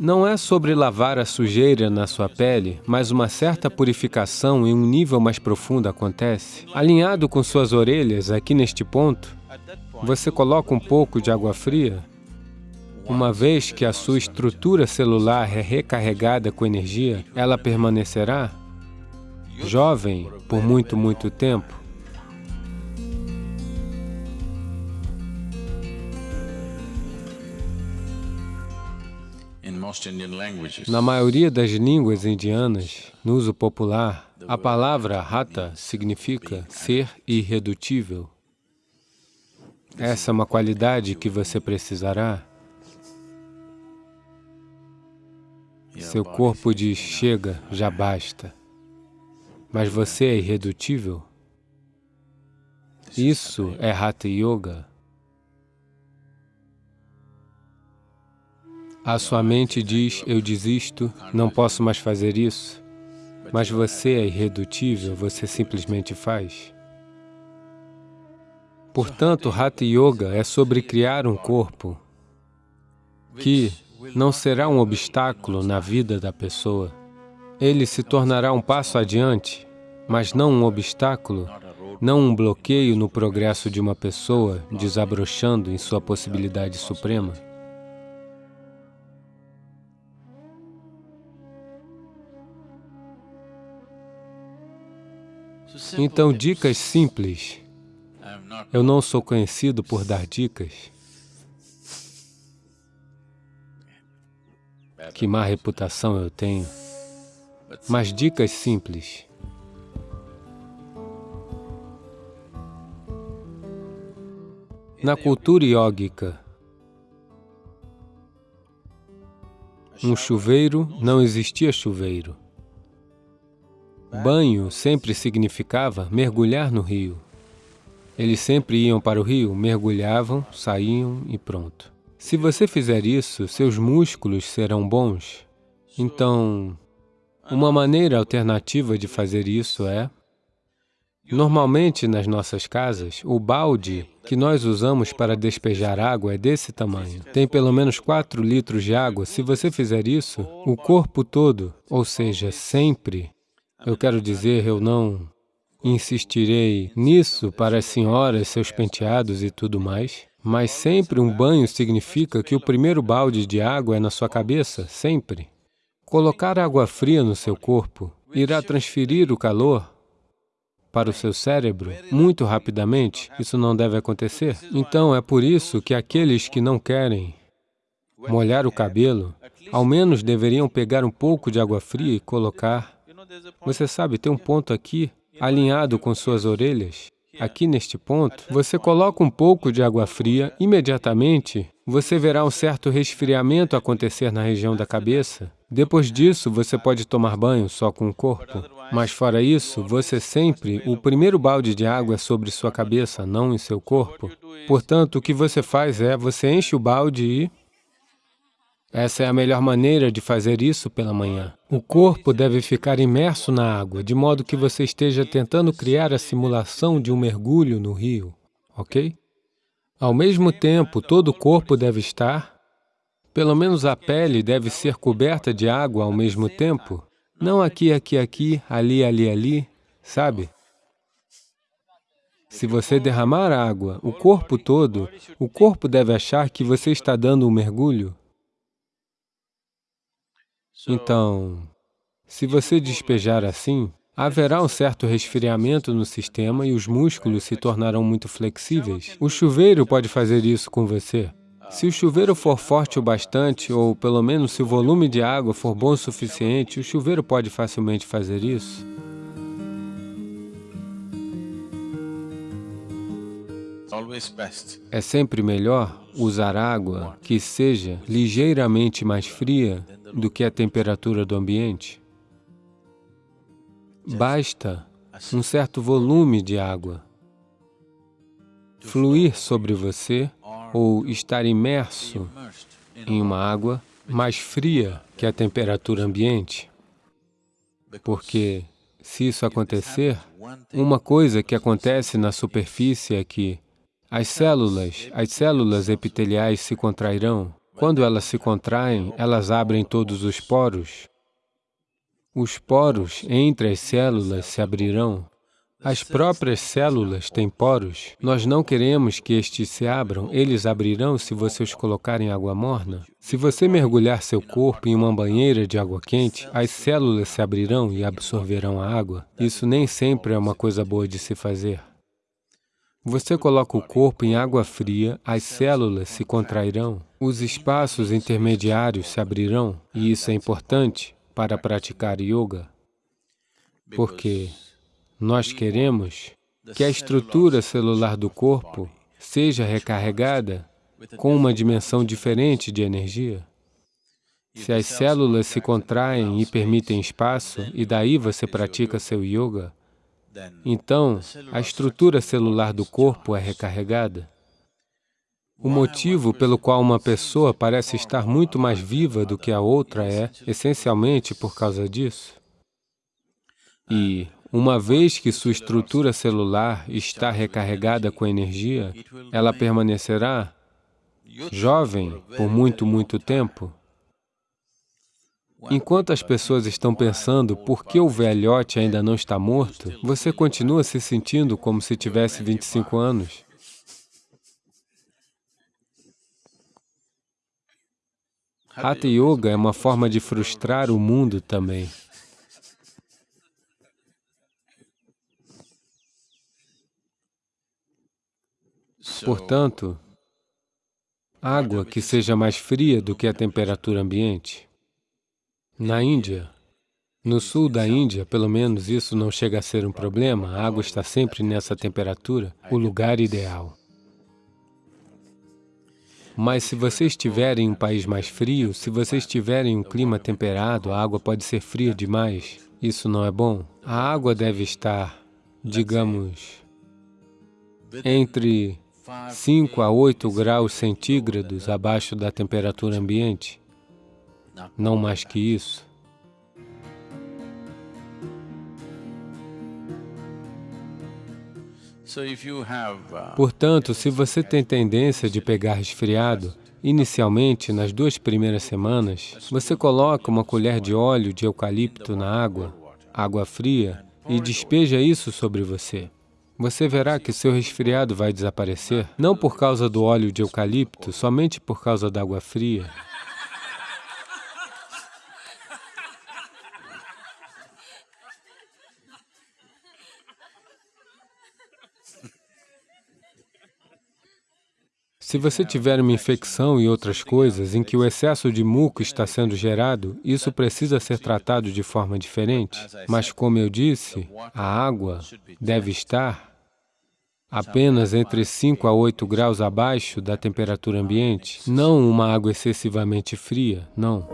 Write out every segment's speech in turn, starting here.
Não é sobre lavar a sujeira na sua pele, mas uma certa purificação em um nível mais profundo acontece. Alinhado com suas orelhas, aqui neste ponto, você coloca um pouco de água fria, uma vez que a sua estrutura celular é recarregada com energia, ela permanecerá jovem por muito, muito tempo. Na maioria das línguas indianas, no uso popular, a palavra rata significa ser irredutível. Essa é uma qualidade que você precisará. Seu corpo diz, chega, já basta. Mas você é irredutível? Isso é Hatha Yoga. A sua mente diz, eu desisto, não posso mais fazer isso. Mas você é irredutível, você simplesmente faz. Portanto, Hatha Yoga é sobre criar um corpo que não será um obstáculo na vida da pessoa. Ele se tornará um passo adiante, mas não um obstáculo, não um bloqueio no progresso de uma pessoa desabrochando em sua possibilidade suprema. Então, dicas simples. Eu não sou conhecido por dar dicas. Que má reputação eu tenho. Mas dicas simples. Na cultura iógica, um chuveiro não existia chuveiro. Banho sempre significava mergulhar no rio. Eles sempre iam para o rio, mergulhavam, saíam e pronto. Se você fizer isso, seus músculos serão bons. Então, uma maneira alternativa de fazer isso é... Normalmente, nas nossas casas, o balde que nós usamos para despejar água é desse tamanho. Tem pelo menos 4 litros de água. Se você fizer isso, o corpo todo, ou seja, sempre, eu quero dizer, eu não insistirei nisso para as senhoras, seus penteados e tudo mais, mas sempre um banho significa que o primeiro balde de água é na sua cabeça, sempre. Colocar água fria no seu corpo irá transferir o calor para o seu cérebro muito rapidamente. Isso não deve acontecer. Então, é por isso que aqueles que não querem molhar o cabelo, ao menos deveriam pegar um pouco de água fria e colocar você sabe, tem um ponto aqui, alinhado com suas orelhas. Aqui neste ponto, você coloca um pouco de água fria, imediatamente você verá um certo resfriamento acontecer na região da cabeça. Depois disso, você pode tomar banho só com o corpo. Mas fora isso, você sempre, o primeiro balde de água é sobre sua cabeça, não em seu corpo. Portanto, o que você faz é, você enche o balde e essa é a melhor maneira de fazer isso pela manhã. O corpo deve ficar imerso na água, de modo que você esteja tentando criar a simulação de um mergulho no rio, ok? Ao mesmo tempo, todo o corpo deve estar, pelo menos a pele deve ser coberta de água ao mesmo tempo, não aqui, aqui, aqui, ali, ali, ali, sabe? Se você derramar água, o corpo todo, o corpo deve achar que você está dando um mergulho, então, se você despejar assim, haverá um certo resfriamento no sistema e os músculos se tornarão muito flexíveis. O chuveiro pode fazer isso. com você. Se o chuveiro for forte o bastante, ou pelo menos se o volume de água for bom o suficiente, o chuveiro pode facilmente fazer isso. É sempre melhor usar água que seja ligeiramente mais fria do que a temperatura do ambiente. Basta um certo volume de água fluir sobre você ou estar imerso em uma água mais fria que a temperatura ambiente, porque se isso acontecer, uma coisa que acontece na superfície é que as células, as células epiteliais se contrairão, Quando elas se contraem, elas abrem todos os poros. Os poros entre as células se abrirão. As próprias células têm poros. Nós não queremos que estes se abram. Eles abrirão se você os colocar em água morna. Se você mergulhar seu corpo em uma banheira de água quente, as células se abrirão e absorverão a água. Isso nem sempre é uma coisa boa de se fazer. Você coloca o corpo em água fria, as células se contrairão, os espaços intermediários se abrirão, e isso é importante para praticar yoga, porque nós queremos que a estrutura celular do corpo seja recarregada com uma dimensão diferente de energia. Se as células se contraem e permitem espaço, e daí você pratica seu yoga, então, a estrutura celular do corpo é recarregada. O motivo pelo qual uma pessoa parece estar muito mais viva do que a outra é, essencialmente, por causa disso. E, uma vez que sua estrutura celular está recarregada com energia, ela permanecerá jovem por muito, muito tempo. Enquanto as pessoas estão pensando por que o velhote ainda não está morto, você continua se sentindo como se tivesse 25 anos. Hatha Yoga é uma forma de frustrar o mundo também. Portanto, água que seja mais fria do que a temperatura ambiente. Na Índia, no sul da Índia, pelo menos isso não chega a ser um problema, a água está sempre nessa temperatura, o lugar ideal. Mas se você estiver em um país mais frio, se você estiver em um clima temperado, a água pode ser fria demais. Isso não é bom. A água deve estar, digamos, entre 5 a 8 graus centígrados abaixo da temperatura ambiente não mais que isso. Uh, Portanto, se você tem tendência de pegar resfriado, inicialmente, nas duas primeiras semanas, você coloca uma colher de óleo de eucalipto na água, água fria, e despeja isso sobre você. Você verá que seu resfriado vai desaparecer, não por causa do óleo de eucalipto, somente por causa da água fria. Se você tiver uma infecção e outras coisas em que o excesso de muco está sendo gerado, isso precisa ser tratado de forma diferente. Mas, como eu disse, a água deve estar apenas entre 5 a 8 graus abaixo da temperatura ambiente, não uma água excessivamente fria, não.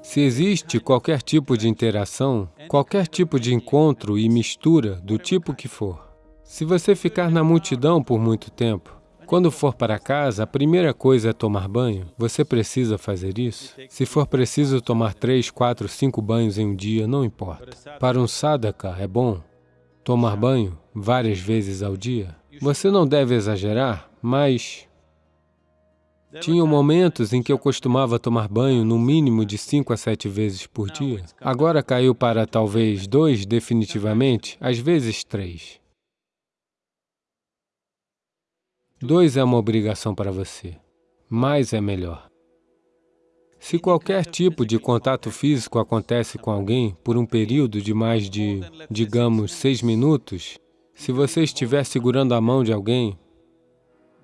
Se existe qualquer tipo de interação, qualquer tipo de encontro e mistura, do tipo que for, se você ficar na multidão por muito tempo, quando for para casa, a primeira coisa é tomar banho. Você precisa fazer isso? Se for preciso tomar três, quatro, cinco banhos em um dia, não importa. Para um sadhaka, é bom tomar banho várias vezes ao dia. Você não deve exagerar, mas... Tinham momentos em que eu costumava tomar banho no mínimo de cinco a sete vezes por dia. Agora caiu para talvez dois definitivamente, às vezes três. Dois é uma obrigação para você. Mais é melhor. Se qualquer tipo de contato físico acontece com alguém por um período de mais de, digamos, seis minutos, se você estiver segurando a mão de alguém,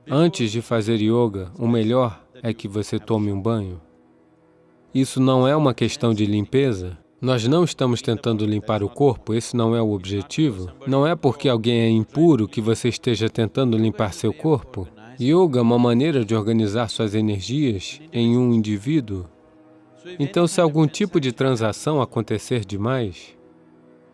antes de fazer yoga, o melhor é que você tome um banho. Isso não é uma questão de limpeza, nós não estamos tentando limpar o corpo, esse não é o objetivo. Não é porque alguém é impuro que você esteja tentando limpar seu corpo. Yoga é uma maneira de organizar suas energias em um indivíduo. Então, se algum tipo de transação acontecer demais,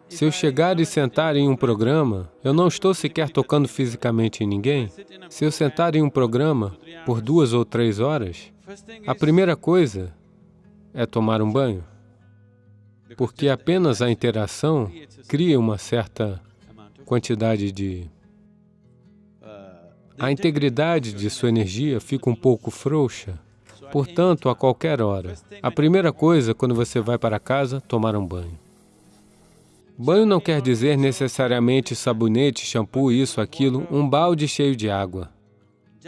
se eu chegar e sentar em um programa, eu não estou sequer tocando fisicamente em ninguém. Se eu sentar em um programa por duas ou três horas, a primeira coisa é tomar um banho porque apenas a interação cria uma certa quantidade de a integridade de sua energia fica um pouco frouxa. Portanto, a qualquer hora, a primeira coisa quando você vai para casa, tomar um banho. Banho não quer dizer necessariamente sabonete, shampoo, isso, aquilo, um balde cheio de água.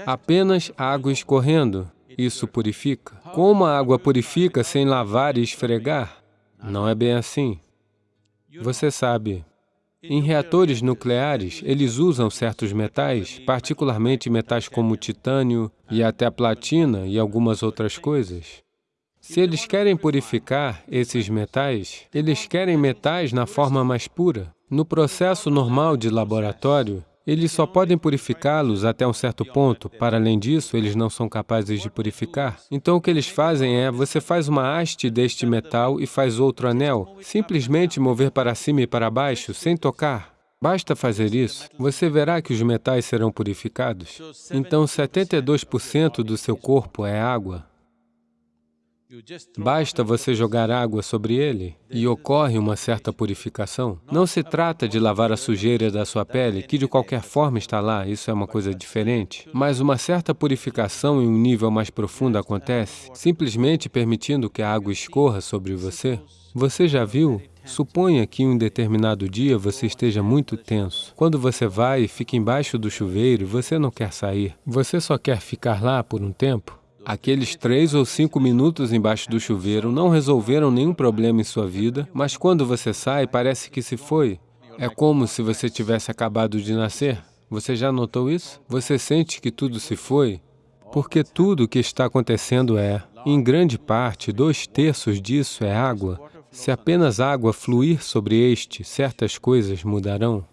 Apenas água escorrendo, isso purifica. Como a água purifica sem lavar e esfregar? Não é bem assim. Você sabe, em reatores nucleares, eles usam certos metais, particularmente metais como titânio e até platina e algumas outras coisas. Se eles querem purificar esses metais, eles querem metais na forma mais pura. No processo normal de laboratório, eles só podem purificá-los até um certo ponto. Para além disso, eles não são capazes de purificar. Então, o que eles fazem é, você faz uma haste deste metal e faz outro anel. Simplesmente mover para cima e para baixo, sem tocar. Basta fazer isso, você verá que os metais serão purificados. Então, 72% do seu corpo é água. Basta você jogar água sobre ele e ocorre uma certa purificação. Não se trata de lavar a sujeira da sua pele, que de qualquer forma está lá, isso é uma coisa diferente. Mas uma certa purificação em um nível mais profundo acontece, simplesmente permitindo que a água escorra sobre você. Você já viu? Suponha que um determinado dia você esteja muito tenso. Quando você vai e fica embaixo do chuveiro, você não quer sair. Você só quer ficar lá por um tempo. Aqueles três ou cinco minutos embaixo do chuveiro não resolveram nenhum problema em sua vida, mas quando você sai, parece que se foi. É como se você tivesse acabado de nascer. Você já notou isso? Você sente que tudo se foi? Porque tudo o que está acontecendo é, em grande parte, dois terços disso é água. Se apenas água fluir sobre este, certas coisas mudarão.